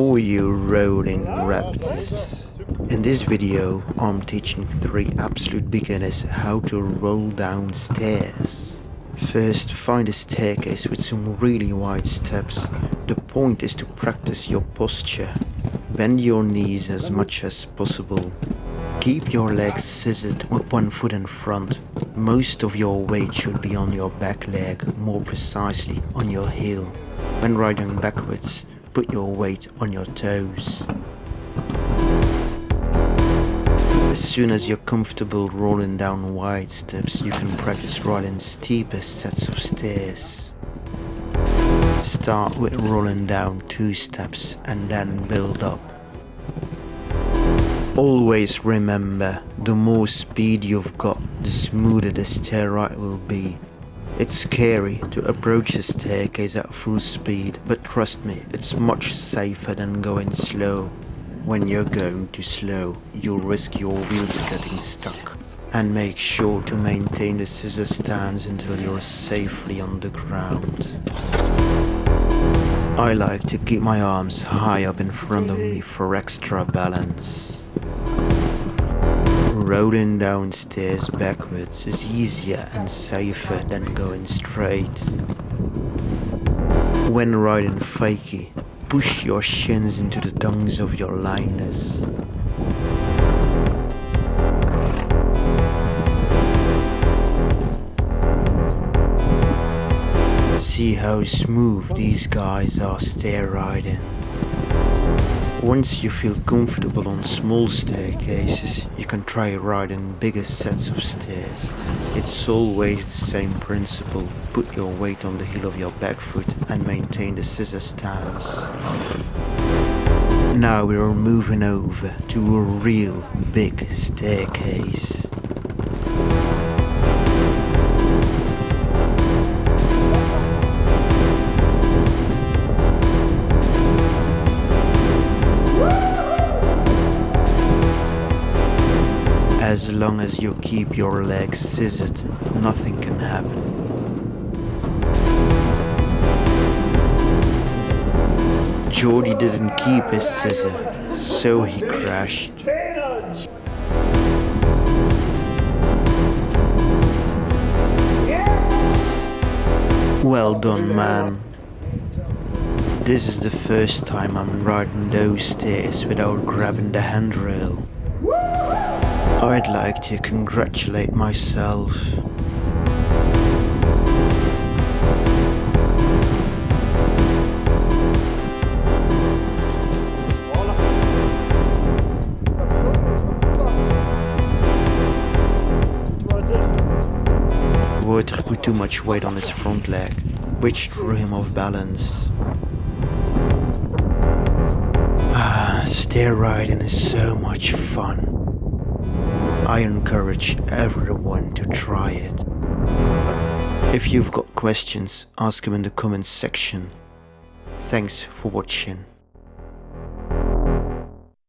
for you rolling raptors. In this video I'm teaching 3 absolute beginners how to roll down stairs. First find a staircase with some really wide steps. The point is to practice your posture. Bend your knees as much as possible. Keep your legs scissored with one foot in front. Most of your weight should be on your back leg, more precisely on your heel. When riding backwards, put your weight on your toes. As soon as you're comfortable rolling down wide steps, you can practice riding steeper sets of stairs. Start with rolling down two steps and then build up. Always remember, the more speed you've got, the smoother the stair ride will be. It's scary to approach a staircase at full speed, but trust me, it's much safer than going slow. When you're going too slow, you'll risk your wheels getting stuck. And make sure to maintain the scissor stance until you're safely on the ground. I like to keep my arms high up in front of me for extra balance. Rolling downstairs backwards is easier and safer than going straight. When riding fakie, push your shins into the tongues of your liners. See how smooth these guys are stair riding. Once you feel comfortable on small staircases, you can try riding bigger sets of stairs. It's always the same principle. Put your weight on the heel of your back foot and maintain the scissor stance. Now we're moving over to a real big staircase. As long as you keep your legs scissored, nothing can happen. Jordy didn't keep his scissor, so he crashed. Well done, man. This is the first time I'm riding those stairs without grabbing the handrail. I'd like to congratulate myself. Water put too much weight on his front leg, which threw him off balance. Ah, stair riding is so much fun. I encourage everyone to try it. If you've got questions, ask them in the comments section. Thanks for watching.